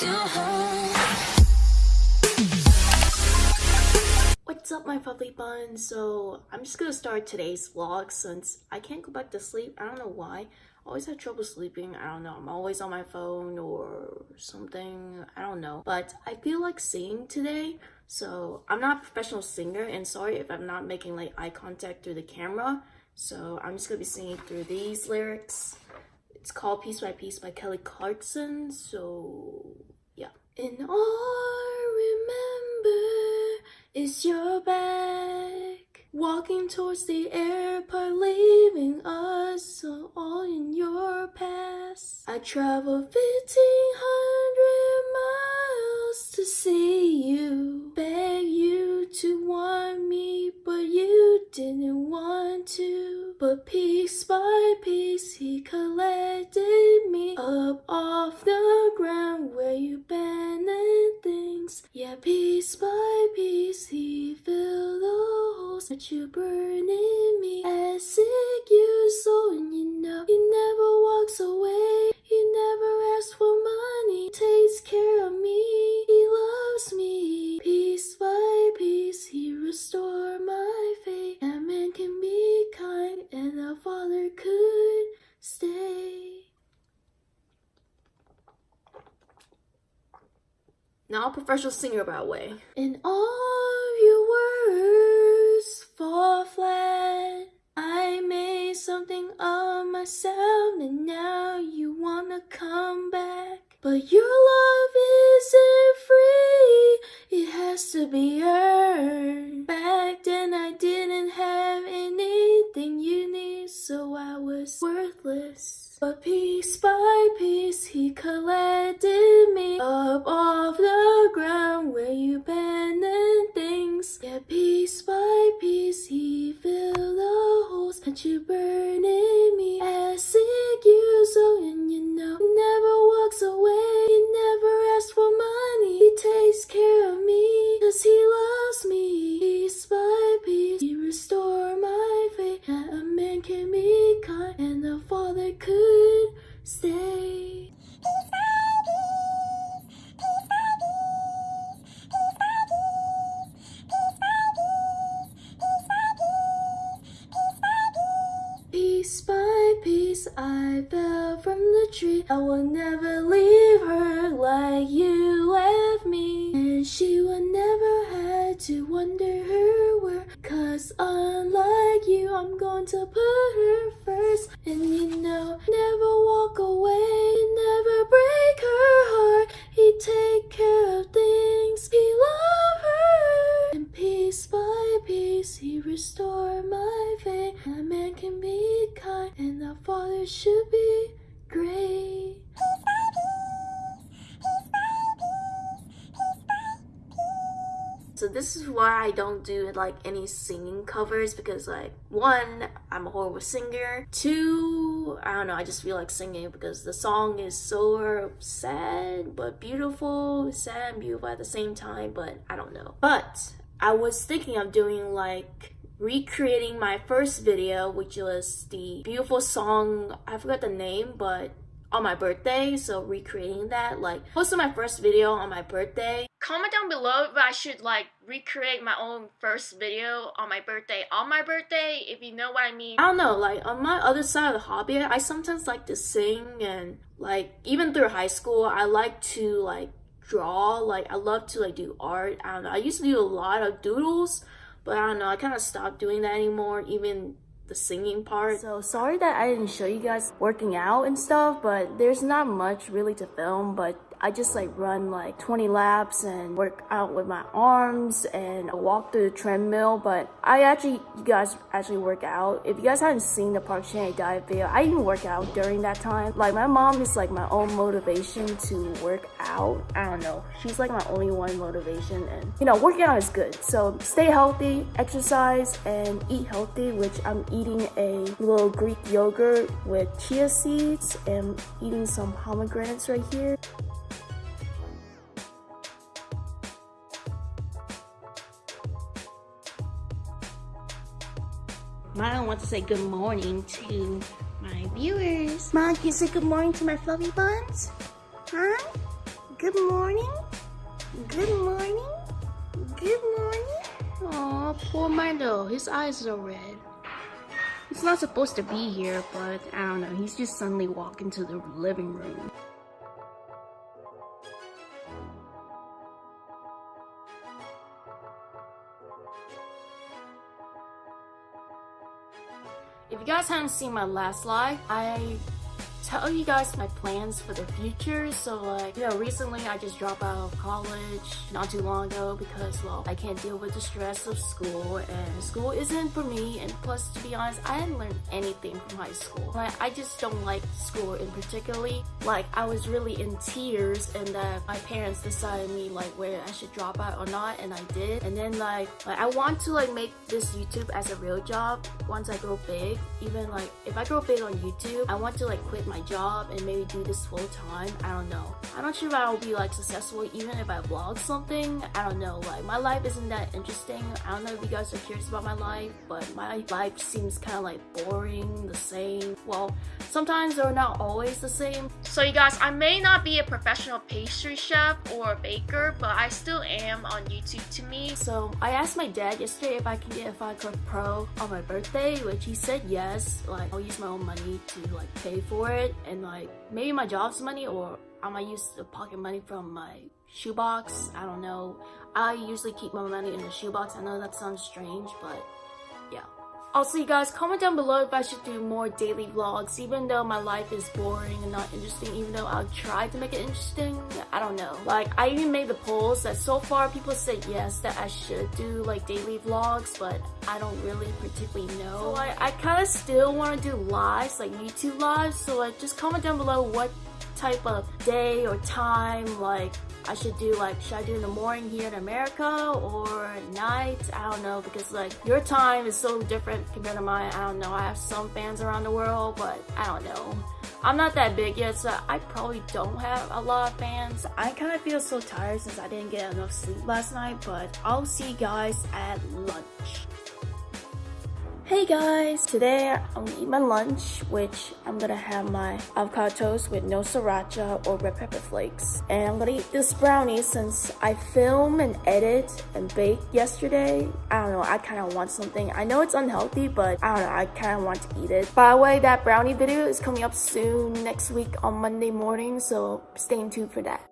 What's up my fluffy buns? So I'm just gonna start today's vlog since I can't go back to sleep. I don't know why. I always have trouble sleeping. I don't know. I'm always on my phone or something. I don't know. But I feel like singing today. So I'm not a professional singer and sorry if I'm not making like eye contact through the camera. So I'm just gonna be singing through these lyrics. It's called Piece by Piece by Kelly Clarkson. So yeah. And all I remember is your back. Walking towards the airport, leaving us all in your past. I traveled abandoned things. Yeah, piece by piece, he filled the holes that you burn in me. As sick you soul, and you know he never walks away. He never asks for money, takes care of me. He loves me. Piece by piece, he restored my faith. A man can be kind, and a father could stay. Now a professional singer by the way. And all your words fall flat. I made something of myself and now you wanna come back. But your love isn't free, it has to be earned. Back then I didn't have anything you need, so I was worthless. But piece by piece he collected me up off the ground where you abandoned things. Yeah, piece by piece he filled the holes that you tree. I will never leave her like you left me. And she will never have to wonder her where. Cause unlike you, I'm going to put her first. And you know, never So this is why I don't do like any singing covers because like one, I'm a horrible singer. Two, I don't know, I just feel like singing because the song is so sad but beautiful, sad and beautiful at the same time, but I don't know. But I was thinking of doing like recreating my first video which was the beautiful song, I forgot the name, but on my birthday so recreating that like posted my first video on my birthday. Comment down below if i should like recreate my own first video on my birthday on my birthday if you know what i mean. I don't know like on my other side of the hobby i sometimes like to sing and like even through high school i like to like draw like i love to like do art. I don't know i used to do a lot of doodles but i don't know i kind of stopped doing that anymore even the singing part. So sorry that I didn't show you guys working out and stuff, but there's not much really to film, but I just like run like 20 laps and work out with my arms and walk through the treadmill. But I actually, you guys actually work out. If you guys haven't seen the Park Chan diet video, I even work out during that time. Like my mom is like my own motivation to work out. I don't know. She's like my only one motivation and you know, working out is good. So stay healthy, exercise and eat healthy, which I'm eating a little Greek yogurt with chia seeds and eating some pomegranates right here. Mom wants to say good morning to my viewers. Mom, can you say good morning to my fluffy buns? Huh? Good morning. Good morning. Good morning. Aw, poor Milo. His eyes are red. He's not supposed to be here, but I don't know. He's just suddenly walked into the living room. Guys haven't seen my last live, I tell you guys my plans for the future. So like, you know, recently I just dropped out of college not too long ago because, well, I can't deal with the stress of school and school isn't for me. And plus, to be honest, I didn't learn anything from high school. Like, I just don't like school in particularly. Like, I was really in tears and that my parents decided me like whether I should drop out or not and I did. And then like, like I want to like make this YouTube as a real job once I grow big. Even like, if I grow big on YouTube, I want to like quit my job and maybe do this full time. I don't know. I'm not sure if I'll be like successful even if I vlog something. I don't know. Like my life isn't that interesting. I don't know if you guys are curious about my life, but my life seems kind of like boring, the same. Well, sometimes they're not always the same. So you guys, I may not be a professional pastry chef or a baker, but I still am on YouTube to me. So I asked my dad yesterday if I can get a Final Cut Pro on my birthday, which he said yes. Like I'll use my own money to like pay for it and like maybe my job's money or I might use the pocket money from my shoebox. I don't know. I usually keep my money in the shoebox. I know that sounds strange, but. Also, you guys, comment down below if I should do more daily vlogs, even though my life is boring and not interesting, even though I'll try to make it interesting. I don't know. Like, I even made the polls that so far people said yes, that I should do like daily vlogs, but I don't really particularly know. So I, I kind of still want to do lives, like YouTube lives, so like just comment down below what type of day or time like I should do like should I do in the morning here in America or night? I don't know because like your time is so different compared to mine. I don't know I have some fans around the world but I don't know. I'm not that big yet so I probably don't have a lot of fans. I kind of feel so tired since I didn't get enough sleep last night but I'll see you guys at lunch Hey guys! Today I'm gonna eat my lunch, which I'm gonna have my avocado toast with no sriracha or red pepper flakes. And I'm gonna eat this brownie since I film and edit and bake yesterday. I don't know, I kind of want something. I know it's unhealthy, but I don't know, I kind of want to eat it. By the way, that brownie video is coming up soon next week on Monday morning, so stay tuned for that.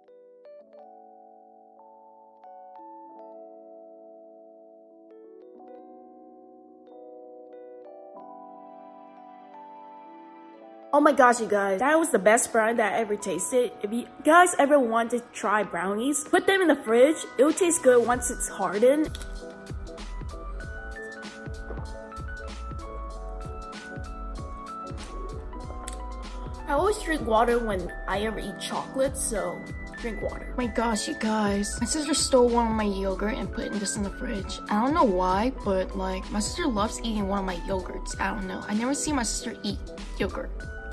Oh my gosh, you guys, that was the best brownie that I ever tasted. If you guys ever want to try brownies, put them in the fridge. It will taste good once it's hardened. I always drink water when I ever eat chocolate, so drink water. Oh my gosh, you guys. My sister stole one of my yogurt and put this in the fridge. I don't know why, but like, my sister loves eating one of my yogurts. I don't know. I never see my sister eat yogurt.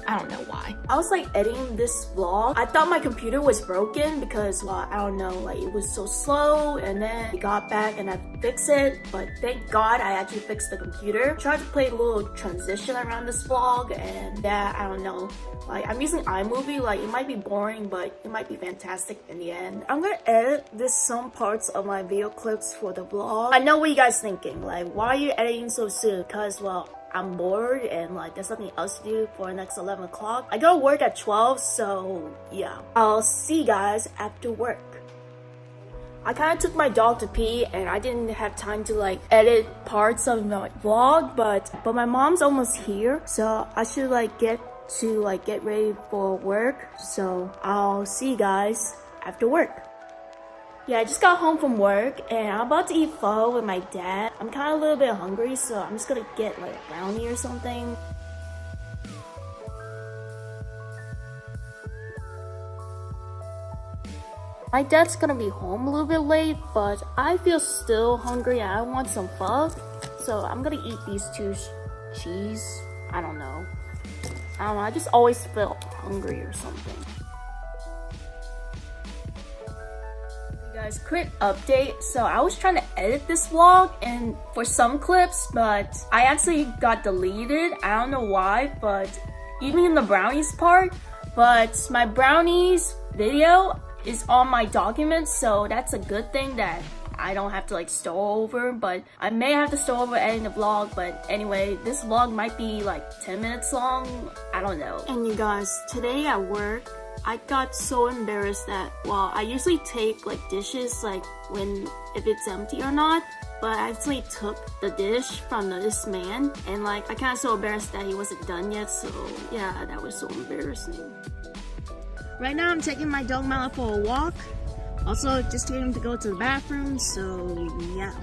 I don't know why. I was like editing this vlog. I thought my computer was broken because, well, I don't know, like it was so slow and then I got back and I fixed it. But thank God I actually fixed the computer. Tried to play a little transition around this vlog and yeah, I don't know. Like I'm using iMovie, like it might be boring, but it might be fantastic in the end. I'm gonna edit this some parts of my video clips for the vlog. I know what you guys thinking, like why are you editing so soon? Cause well, I'm bored and like there's nothing else to do for the next 11 o'clock. I go to work at 12, so yeah. I'll see you guys after work. I kind of took my dog to pee and I didn't have time to like edit parts of my vlog, but but my mom's almost here, so I should like get to like get ready for work. So I'll see you guys after work. Yeah, I just got home from work and I'm about to eat pho with my dad. I'm kind of a little bit hungry, so I'm just gonna get like a brownie or something. My dad's gonna be home a little bit late, but I feel still hungry and I want some pho. So I'm gonna eat these two cheese. I don't know. I don't know, I just always feel hungry or something. Guys, quick update. So I was trying to edit this vlog and for some clips, but I actually got deleted. I don't know why, but even in the brownies part, but my brownies video is on my documents, so that's a good thing that I don't have to like store over, but I may have to store over editing the vlog, but anyway, this vlog might be like 10 minutes long, I don't know. And you guys, today at work, I got so embarrassed that, well, I usually take like dishes like when, if it's empty or not, but I actually took the dish from this man and like I kind of so embarrassed that he wasn't done yet so yeah that was so embarrassing. Right now I'm taking my dog Mala for a walk also just getting him to go to the bathroom so yeah.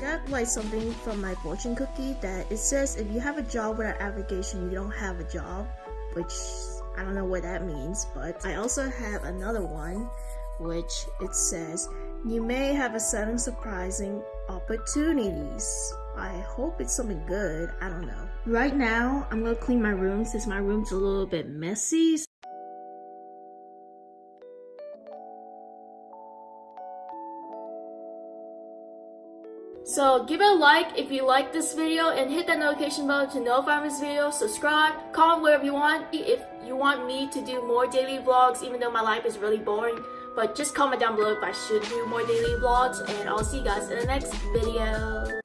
Got like something from my fortune cookie that it says if you have a job without application, you don't have a job, which I don't know what that means, but I also have another one which it says you may have a sudden surprising opportunities. I hope it's something good. I don't know. Right now, I'm gonna clean my room since my room's a little bit messy. So give it a like if you like this video and hit that notification bell to notify this video. Subscribe, comment whatever you want. If you want me to do more daily vlogs, even though my life is really boring, but just comment down below if I should do more daily vlogs and I'll see you guys in the next video.